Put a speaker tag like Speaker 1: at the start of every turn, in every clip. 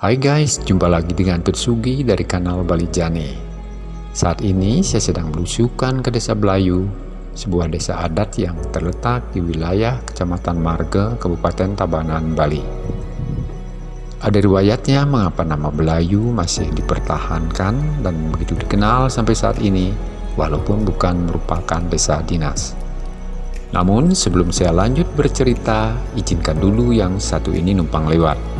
Speaker 1: Hai guys, jumpa lagi dengan Tutsugi dari kanal Bali Jane. Saat ini saya sedang belusukan ke desa Belayu, sebuah desa adat yang terletak di wilayah Kecamatan Marga, Kabupaten Tabanan, Bali. Ada riwayatnya mengapa nama Belayu masih dipertahankan dan begitu dikenal sampai saat ini, walaupun bukan merupakan desa dinas. Namun sebelum saya lanjut bercerita, izinkan dulu yang satu ini numpang lewat.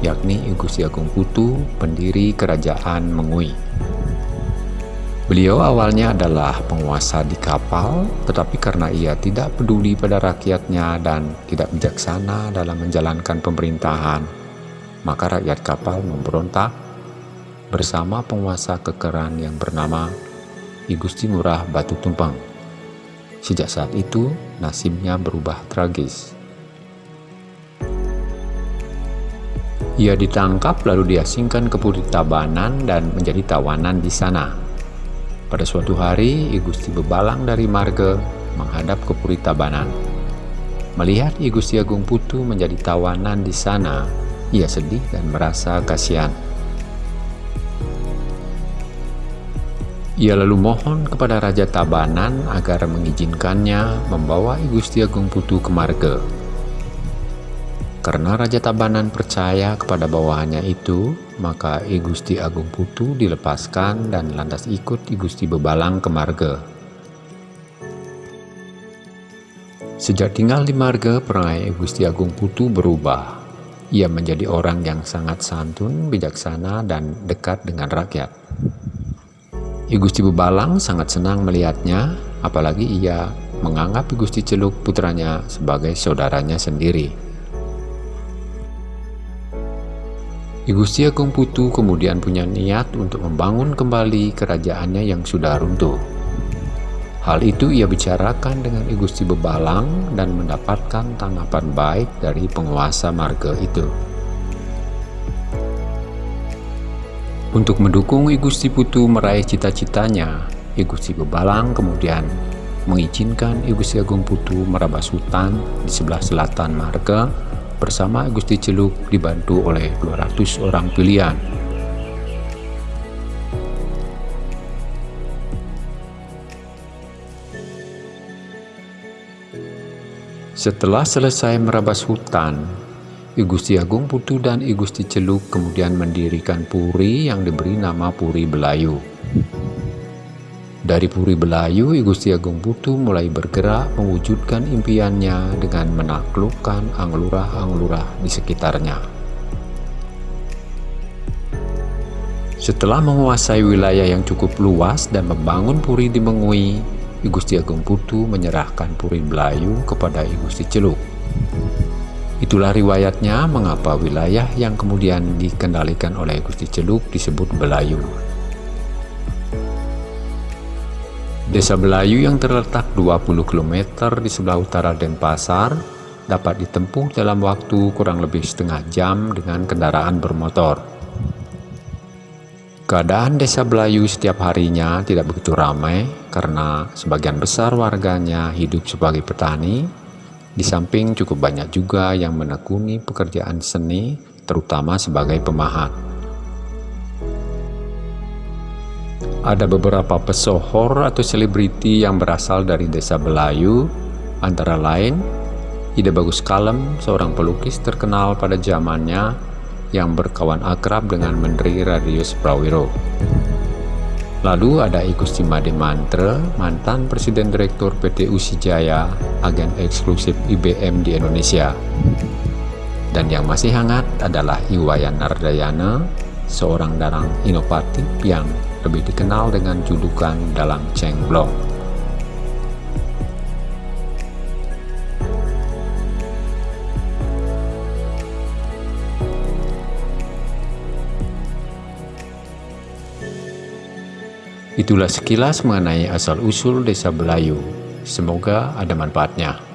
Speaker 1: yakni Gusti Agung Putu, pendiri kerajaan Mengui. Beliau awalnya adalah penguasa di kapal, tetapi karena ia tidak peduli pada rakyatnya dan tidak bijaksana dalam menjalankan pemerintahan, maka rakyat kapal memberontak bersama penguasa kekeran yang bernama I Gusti Murah Batu Tumpeng. Sejak saat itu, nasibnya berubah tragis. Ia ditangkap lalu diasingkan ke Puri Tabanan dan menjadi tawanan di sana. Pada suatu hari, I Gusti Bebalang dari Marga menghadap ke Puri Tabanan. Melihat I Gusti Agung Putu menjadi tawanan di sana, ia sedih dan merasa kasihan. Ia lalu mohon kepada Raja Tabanan agar mengizinkannya membawa I Gusti Agung Putu ke Marga. Karena Raja Tabanan percaya kepada bawahannya itu, maka I Gusti Agung Putu dilepaskan dan lantas ikut I Gusti Bebalang ke Marga. Sejak tinggal di Marga, perangai I Gusti Agung Putu berubah. Ia menjadi orang yang sangat santun, bijaksana, dan dekat dengan rakyat. I Gusti Bebalang sangat senang melihatnya, apalagi ia menganggap I Gusti Celuk putranya sebagai saudaranya sendiri. I Gusti Agung Putu kemudian punya niat untuk membangun kembali kerajaannya yang sudah runtuh. Hal itu ia bicarakan dengan I Gusti Bebalang dan mendapatkan tanggapan baik dari penguasa marga itu. Untuk mendukung I Gusti Putu meraih cita-citanya, I Gusti Bebalang kemudian mengizinkan I Gusti Agung Putu merabas hutan di sebelah selatan marga bersama Gusti Celuk dibantu oleh 200 orang pilihan. Setelah selesai merabas hutan, I Gusti Agung Putu dan I Gusti Celuk kemudian mendirikan puri yang diberi nama Puri Belayu. Dari Puri Belayu, I Gusti Agung Putu mulai bergerak mewujudkan impiannya dengan menaklukkan anglurah-anglurah di sekitarnya. Setelah menguasai wilayah yang cukup luas dan membangun puri di Mengui, I Gusti Agung Putu menyerahkan Puri Belayu kepada I Gusti Celuk. Itulah riwayatnya mengapa wilayah yang kemudian dikendalikan oleh Gusti Celuk disebut Belayu. Desa Belayu yang terletak 20 km di sebelah utara Denpasar dapat ditempuh dalam waktu kurang lebih setengah jam dengan kendaraan bermotor. Keadaan desa Belayu setiap harinya tidak begitu ramai karena sebagian besar warganya hidup sebagai petani, di samping cukup banyak juga yang menekuni pekerjaan seni terutama sebagai pemahat. Ada beberapa pesohor atau selebriti yang berasal dari desa Belayu, antara lain Ida Bagus Kalem, seorang pelukis terkenal pada zamannya yang berkawan akrab dengan Menteri Radius Prawiro. Lalu ada I Gusti Made Mantre, mantan Presiden Direktur PT Usijaya, agen eksklusif IBM di Indonesia. Dan yang masih hangat adalah Iwayan Nardayana, seorang dalang inovatif yang lebih dikenal dengan julukan dalang Cheng Blong. Itulah sekilas mengenai asal-usul desa Belayu. Semoga ada manfaatnya.